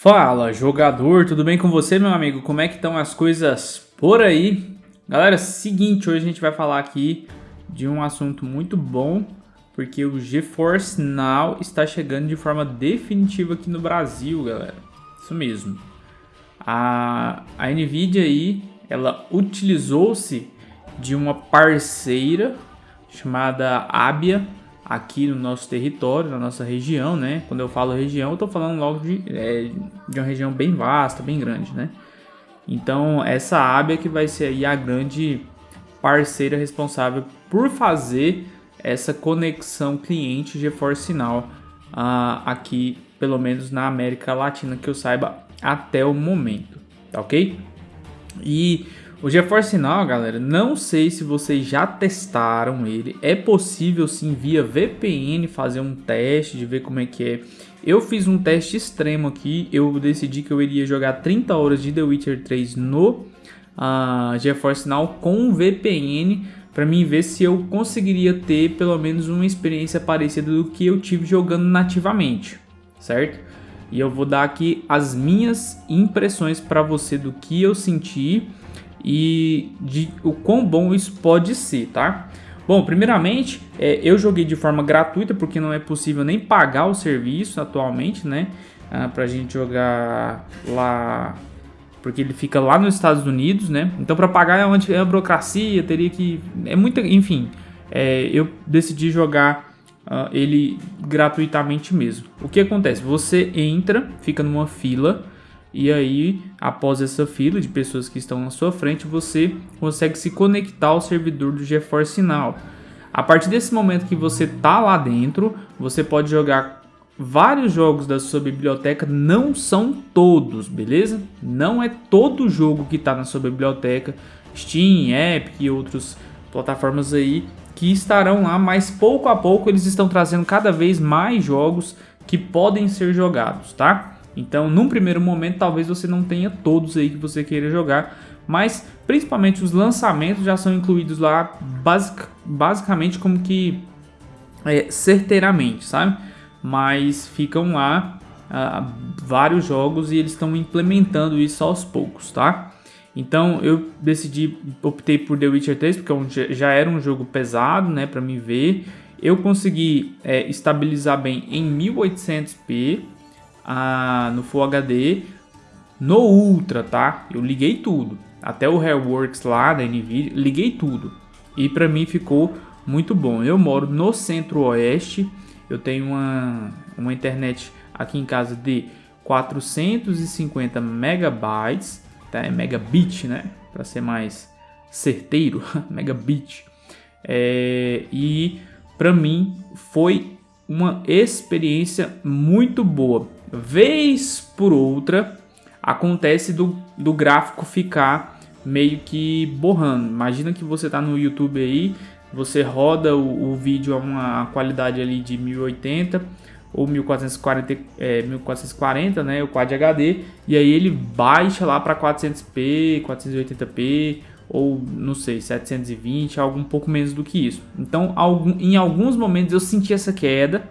Fala, jogador, tudo bem com você, meu amigo? Como é que estão as coisas por aí? Galera, seguinte, hoje a gente vai falar aqui de um assunto muito bom, porque o GeForce Now está chegando de forma definitiva aqui no Brasil, galera. Isso mesmo. A, a Nvidia aí, ela utilizou-se de uma parceira chamada Abia, aqui no nosso território, na nossa região, né? Quando eu falo região, eu tô falando logo de, é, de uma região bem vasta, bem grande, né? Então, essa ABA que vai ser aí a grande parceira responsável por fazer essa conexão cliente GeForce Now uh, aqui, pelo menos na América Latina, que eu saiba até o momento, tá ok? E o GeForce Now, galera, não sei se vocês já testaram ele. É possível sim via VPN fazer um teste de ver como é que é. Eu fiz um teste extremo aqui. Eu decidi que eu iria jogar 30 horas de The Witcher 3 no uh, GeForce Now com VPN para mim ver se eu conseguiria ter pelo menos uma experiência parecida do que eu tive jogando nativamente, certo? E eu vou dar aqui as minhas impressões para você do que eu senti e de o quão bom isso pode ser, tá? Bom, primeiramente, é, eu joguei de forma gratuita porque não é possível nem pagar o serviço atualmente, né? Ah, pra gente jogar lá, porque ele fica lá nos Estados Unidos, né? Então para pagar é uma, é uma burocracia, teria que... É muita... Enfim, é, eu decidi jogar uh, ele gratuitamente mesmo. O que acontece? Você entra, fica numa fila e aí, após essa fila de pessoas que estão na sua frente, você consegue se conectar ao servidor do GeForce Now. A partir desse momento que você tá lá dentro, você pode jogar vários jogos da sua biblioteca, não são todos, beleza? Não é todo jogo que está na sua biblioteca, Steam, Epic e outras plataformas aí que estarão lá, mas pouco a pouco eles estão trazendo cada vez mais jogos que podem ser jogados, tá? Então, num primeiro momento, talvez você não tenha todos aí que você queira jogar, mas principalmente os lançamentos já são incluídos lá basic, basicamente como que é, certeiramente, sabe? Mas ficam lá uh, vários jogos e eles estão implementando isso aos poucos, tá? Então eu decidi, optei por The Witcher 3 porque é já era um jogo pesado, né, para me ver. Eu consegui é, estabilizar bem em 1800p, a, no Full HD, no Ultra, tá? Eu liguei tudo, até o Hairworks lá da NVIDIA, liguei tudo. E para mim ficou muito bom. Eu moro no centro-oeste, eu tenho uma, uma internet aqui em casa de 450 megabytes, tá? É megabit, né? Para ser mais certeiro, megabit. É, e para mim foi uma experiência muito boa vez por outra, acontece do, do gráfico ficar meio que borrando. Imagina que você está no YouTube aí, você roda o, o, vídeo a uma qualidade ali de 1080 ou 1440, é, 1440, né, o Quad HD, e aí ele baixa lá para 400p, 480p ou não sei, 720, algo um pouco menos do que isso. Então, algum, em alguns momentos eu senti essa queda,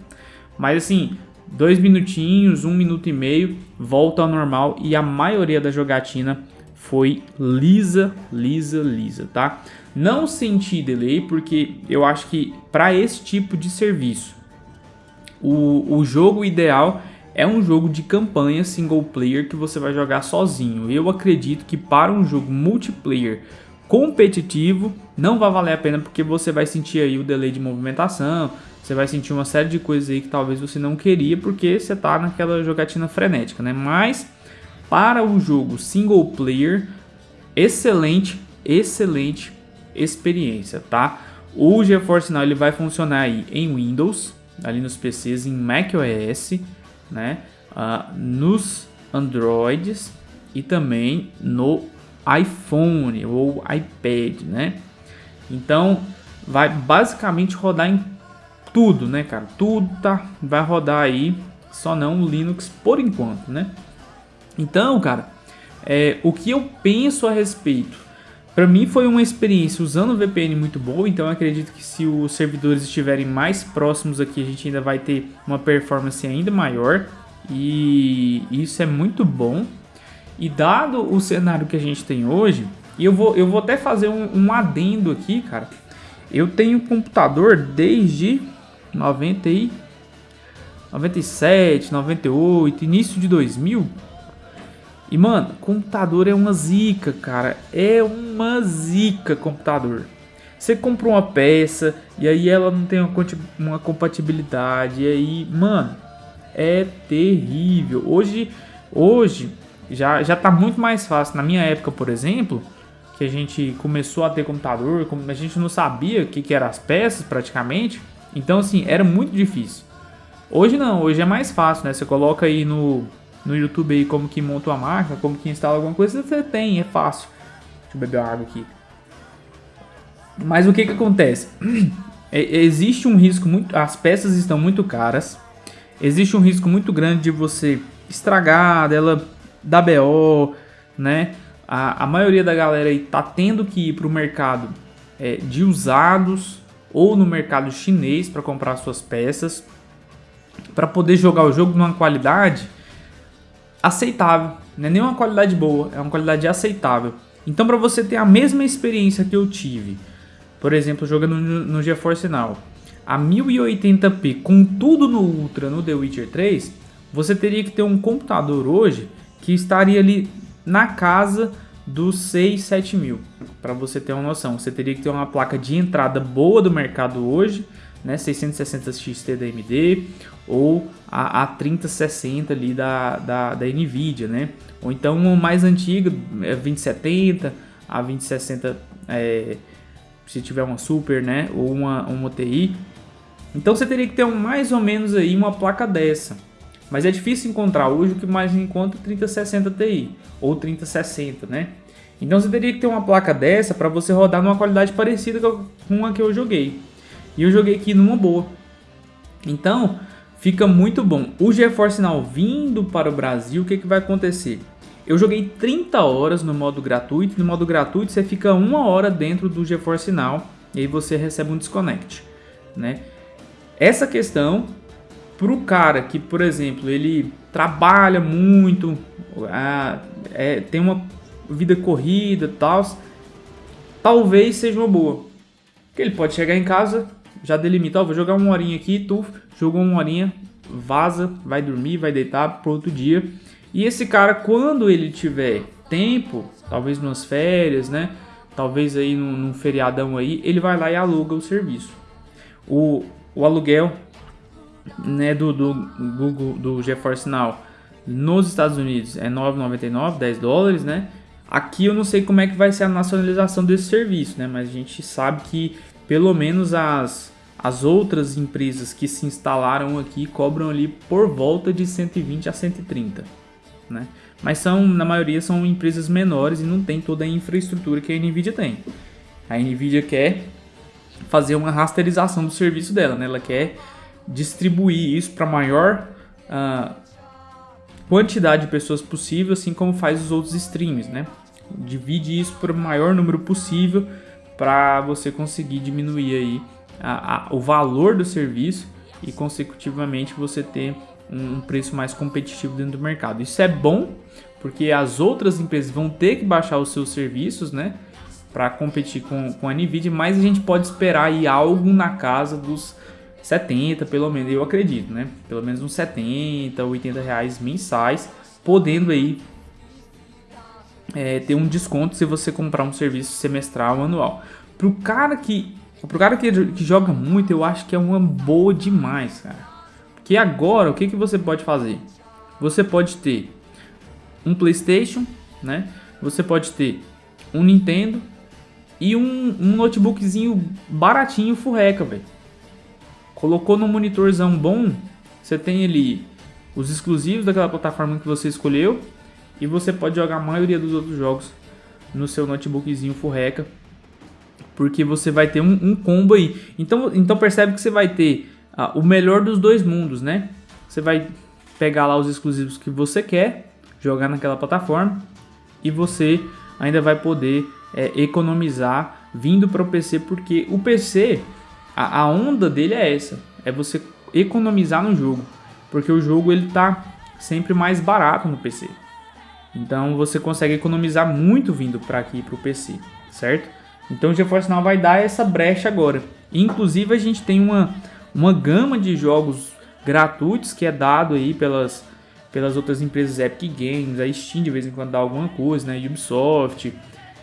mas assim, dois minutinhos, um minuto e meio, volta ao normal e a maioria da jogatina foi lisa, lisa, lisa, tá? Não senti delay porque eu acho que para esse tipo de serviço, o, o jogo ideal é um jogo de campanha single player que você vai jogar sozinho. Eu acredito que para um jogo multiplayer competitivo não vai valer a pena porque você vai sentir aí o delay de movimentação, você vai sentir uma série de coisas aí que talvez você não queria porque você tá naquela jogatina frenética, né? Mas para o jogo single player, excelente, excelente experiência, tá? O GeForce Now ele vai funcionar aí em Windows, ali nos PCs, em macOS, né? Uh, nos Androids e também no iPhone ou iPad, né? Então vai basicamente rodar em tudo, né, cara? Tudo tá, vai rodar aí, só não o Linux por enquanto, né? Então, cara, é, o que eu penso a respeito? Para mim foi uma experiência usando o VPN muito boa, então acredito que se os servidores estiverem mais próximos aqui, a gente ainda vai ter uma performance ainda maior. E isso é muito bom. E dado o cenário que a gente tem hoje, eu vou, eu vou até fazer um, um adendo aqui, cara. Eu tenho computador desde 90 e 97, 98, início de 2000. E mano, computador é uma zica, cara. É uma zica computador. Você compra uma peça e aí ela não tem uma, compatibilidade. E aí, mano, é terrível. Hoje, hoje já, já tá muito mais fácil. Na minha época, por exemplo, que a gente começou a ter computador, a gente não sabia o que, que eram as peças praticamente. Então, assim, era muito difícil. Hoje não, hoje é mais fácil, né? Você coloca aí no, no YouTube aí como que monta uma máquina, como que instala alguma coisa, você tem, é fácil. Deixa eu beber água aqui. Mas o que que acontece? É, existe um risco muito... As peças estão muito caras. Existe um risco muito grande de você estragar, dela dar BO, né? A, a maioria da galera aí tá tendo que ir para o mercado é, de usados ou no mercado chinês para comprar suas peças para poder jogar o jogo numa qualidade aceitável. Não é nem uma qualidade boa, é uma qualidade aceitável. Então, para você ter a mesma experiência que eu tive, por exemplo, jogando no, GeForce Now, a 1080p com tudo no Ultra no The Witcher 3, você teria que ter um computador hoje que estaria ali na casa dos 6, 7 mil. Para você ter uma noção, você teria que ter uma placa de entrada boa do mercado hoje, né, 660 XT da AMD ou a, a 3060 ali da, da, da NVIDIA, né? Ou então uma mais antiga, 2070, é a 2060 é, se tiver uma Super, né? Ou uma, uma TI. Então você teria que ter um, mais ou menos aí uma placa dessa. Mas é difícil encontrar hoje o que mais encontra 3060 Ti ou 3060, né? Então você teria que ter uma placa dessa para você rodar numa qualidade parecida com a que eu joguei. E eu joguei aqui numa boa. Então, fica muito bom. O GeForce Now vindo para o Brasil, o que, que vai acontecer? Eu joguei 30 horas no modo gratuito. No modo gratuito você fica uma hora dentro do GeForce Now e aí você recebe um desconnect, né? Essa questão para o cara que, por exemplo, ele trabalha muito, ah, é, tem uma vida corrida, tal, talvez seja uma boa. Porque ele pode chegar em casa, já delimita, ó, vou jogar uma horinha aqui, tu jogou uma horinha, vaza, vai dormir, vai deitar pro outro dia. E esse cara, quando ele tiver tempo, talvez nas férias, né? Talvez aí num, num feriadão aí, ele vai lá e aluga o serviço. O, o aluguel né, do, do Google, do GeForce Now nos Estados Unidos é 9,99, 10 dólares, né? Aqui eu não sei como é que vai ser a nacionalização desse serviço, né? Mas a gente sabe que pelo menos as, as outras empresas que se instalaram aqui cobram ali por volta de 120 a 130, né? Mas são, na maioria são empresas menores e não tem toda a infraestrutura que a Nvidia tem. A Nvidia quer fazer uma rasterização do serviço dela, né? Ela quer distribuir isso para a maior uh, quantidade de pessoas possível, assim como faz os outros streams, né? Divide isso para o maior número possível para você conseguir diminuir aí a, a, o valor do serviço e consecutivamente você ter um preço mais competitivo dentro do mercado. Isso é bom porque as outras empresas vão ter que baixar os seus serviços, né? Para competir com, com a Nvidia, mas a gente pode esperar aí algo na casa dos 70, pelo menos, eu acredito, né? Pelo menos uns 70, 80 reais mensais, podendo aí é, ter um desconto se você comprar um serviço semestral anual. Pro cara que, pro cara que, que joga muito, eu acho que é uma boa demais, cara. Porque agora, o que, que você pode fazer? Você pode ter um Playstation, né? Você pode ter um Nintendo e um, um notebookzinho baratinho furreca, velho. Colocou no monitorzão bom, você tem ali os exclusivos daquela plataforma que você escolheu e você pode jogar a maioria dos outros jogos no seu notebookzinho furreca, porque você vai ter um, um combo aí. Então, então percebe que você vai ter ah, o melhor dos dois mundos, né? Você vai pegar lá os exclusivos que você quer, jogar naquela plataforma e você ainda vai poder é, economizar vindo para o PC, porque o PC a, a onda dele é essa, é você economizar no jogo, porque o jogo ele tá sempre mais barato no PC. Então você consegue economizar muito vindo para aqui para o PC, certo? Então o GeForce Now vai dar essa brecha agora. Inclusive a gente tem uma, uma gama de jogos gratuitos que é dado aí pelas, pelas outras empresas Epic Games, a Steam de vez em quando dá alguma coisa, né? Ubisoft.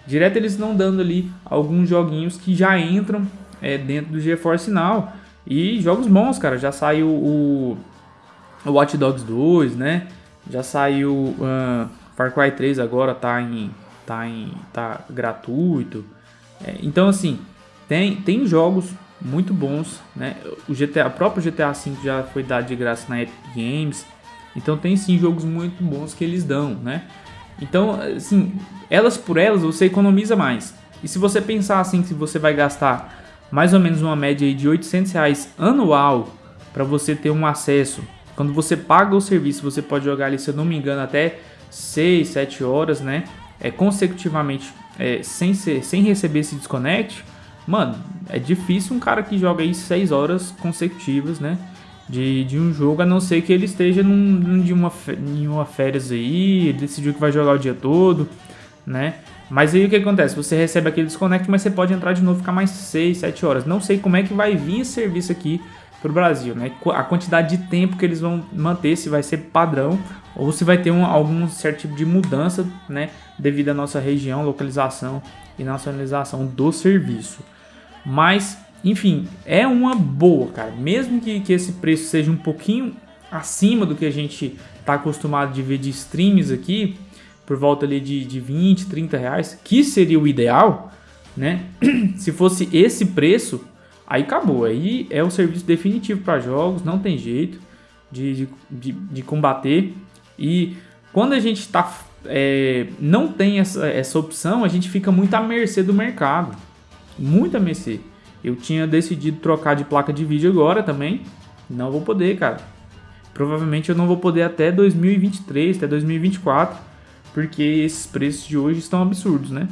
Direto eles estão dando ali alguns joguinhos que já entram é, dentro do GeForce Now. E jogos bons, cara. Já saiu o, o Watch Dogs 2, né? Já saiu uh, Far Cry 3 agora tá em tá em tá gratuito. É, então assim, tem tem jogos muito bons, né? O GTA, o próprio GTA V já foi dado de graça na Epic Games. Então tem sim jogos muito bons que eles dão, né? Então, assim, elas por elas você economiza mais. E se você pensar assim que você vai gastar mais ou menos uma média de 800 reais anual para você ter um acesso. Quando você paga o serviço, você pode jogar ali, se eu não me engano, até 6, 7 horas, né? É, consecutivamente, é, sem, ser, sem receber esse desconect. Mano, é difícil um cara que joga aí 6 horas consecutivas, né? De, de um jogo, a não ser que ele esteja num, num de uma, em uma férias aí, decidiu que vai jogar o dia todo, né? Mas aí o que acontece? Você recebe aquele desconect, mas você pode entrar de novo ficar mais 6, 7 horas. Não sei como é que vai vir esse serviço aqui para o Brasil, né? A quantidade de tempo que eles vão manter, se vai ser padrão ou se vai ter um, algum certo tipo de mudança, né? Devido à nossa região, localização e nacionalização do serviço. Mas, enfim, é uma boa, cara. Mesmo que, que esse preço seja um pouquinho acima do que a gente está acostumado de ver de streams aqui, por volta ali de, de 20, 30 reais, que seria o ideal, né? Se fosse esse preço, aí acabou. Aí é o serviço definitivo para jogos, não tem jeito de, de, de, combater. E quando a gente tá, é, não tem essa, essa opção, a gente fica muito à mercê do mercado. Muito à mercê. Eu tinha decidido trocar de placa de vídeo agora também. Não vou poder, cara. Provavelmente eu não vou poder até 2023, até 2024 porque esses preços de hoje estão absurdos, né?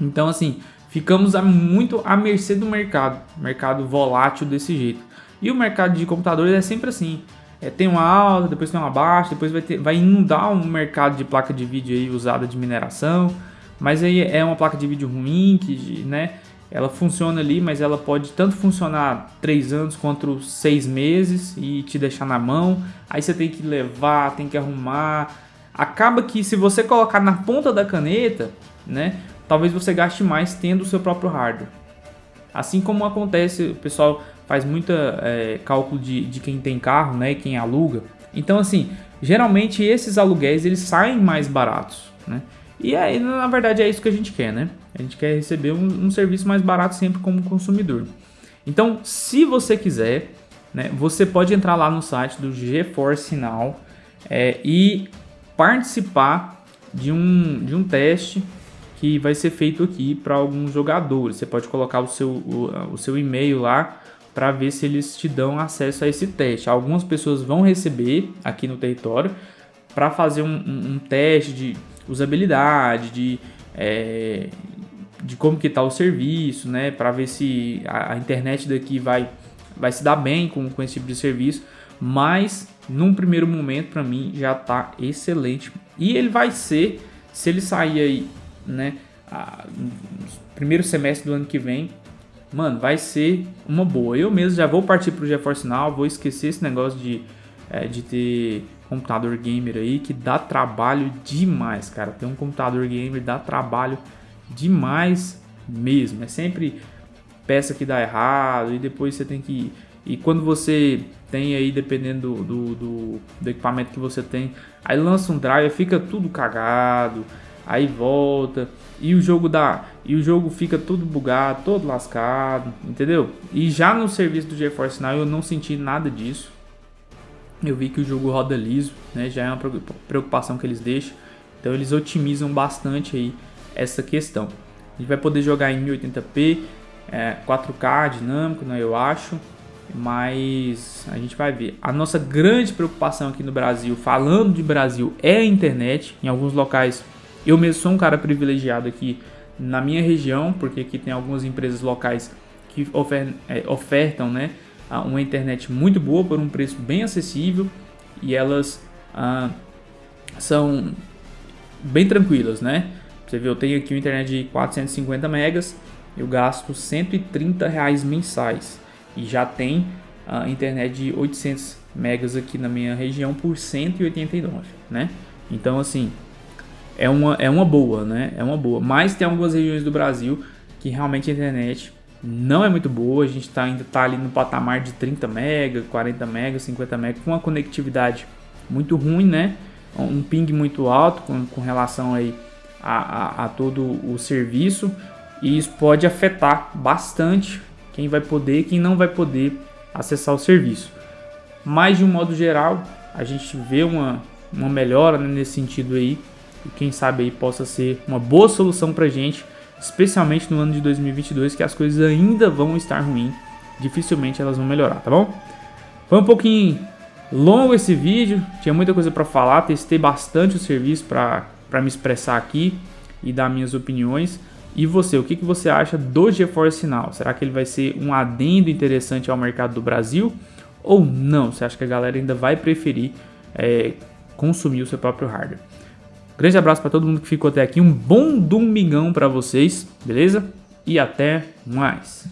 Então, assim, ficamos muito à mercê do mercado, mercado volátil desse jeito. E o mercado de computadores é sempre assim, é, tem uma alta, depois tem uma baixa, depois vai, ter, vai inundar um mercado de placa de vídeo aí usada de mineração, mas aí é uma placa de vídeo ruim, que, né, ela funciona ali, mas ela pode tanto funcionar 3 anos quanto 6 meses e te deixar na mão, aí você tem que levar, tem que arrumar, acaba que se você colocar na ponta da caneta, né, talvez você gaste mais tendo o seu próprio hardware. Assim como acontece, o pessoal faz muita é, cálculo de, de quem tem carro, né, quem aluga. Então assim, geralmente esses aluguéis eles saem mais baratos, né? E aí, na verdade, é isso que a gente quer, né? A gente quer receber um, um serviço mais barato sempre como consumidor. Então, se você quiser, né, você pode entrar lá no site do GeForce Now é, e participar de um, de um teste que vai ser feito aqui para alguns jogadores. Você pode colocar o seu, o, o seu e-mail lá para ver se eles te dão acesso a esse teste. Algumas pessoas vão receber aqui no território para fazer um, um, um, teste de usabilidade, de, é, de como que está o serviço, né? Para ver se a, a, internet daqui vai, vai se dar bem com, com esse tipo de serviço. Mas num primeiro momento para mim já tá excelente. E ele vai ser, se ele sair aí, né, a, primeiro semestre do ano que vem, mano, vai ser uma boa. Eu mesmo já vou partir pro GeForce Now, vou esquecer esse negócio de, é, de ter computador gamer aí, que dá trabalho demais, cara. Ter um computador gamer dá trabalho demais mesmo. É sempre peça que dá errado e depois você tem que e quando você tem aí, dependendo do, do, do, equipamento que você tem, aí lança um drive, fica tudo cagado, aí volta e o jogo dá e o jogo fica tudo bugado, todo lascado, entendeu? E já no serviço do GeForce Now eu não senti nada disso. Eu vi que o jogo roda liso, né? Já é uma preocupação que eles deixam. Então eles otimizam bastante aí essa questão. A gente vai poder jogar em 1080p, é, 4K dinâmico, né, eu acho mas a gente vai ver. A nossa grande preocupação aqui no Brasil, falando de Brasil, é a internet. Em alguns locais, eu mesmo sou um cara privilegiado aqui na minha região, porque aqui tem algumas empresas locais que é, ofertam né, uma internet muito boa por um preço bem acessível e elas uh, são bem tranquilas, né? Você vê, eu tenho aqui uma internet de 450 megas, eu gasto 130 reais mensais e já tem a internet de 800 megas aqui na minha região por 189, né? Então assim, é uma, é uma boa, né? É uma boa. Mas tem algumas regiões do Brasil que realmente a internet não é muito boa. A gente tá, ainda está ali no patamar de 30 mega, 40 mega, 50 mega, com uma conectividade muito ruim, né? Um ping muito alto com, com relação aí a, a, a todo o serviço. E isso pode afetar bastante quem vai poder e quem não vai poder acessar o serviço. Mas de um modo geral, a gente vê uma, uma melhora né, nesse sentido aí. E quem sabe aí possa ser uma boa solução para gente, especialmente no ano de 2022, que as coisas ainda vão estar ruins. Dificilmente elas vão melhorar, tá bom? Foi um pouquinho longo esse vídeo, tinha muita coisa para falar, testei bastante o serviço para me expressar aqui e dar minhas opiniões. E você, o que, que você acha do GeForce Now? Será que ele vai ser um adendo interessante ao mercado do Brasil ou não? Você acha que a galera ainda vai preferir é, consumir o seu próprio hardware? Grande abraço para todo mundo que ficou até aqui, um bom domingão para vocês, beleza? E até mais!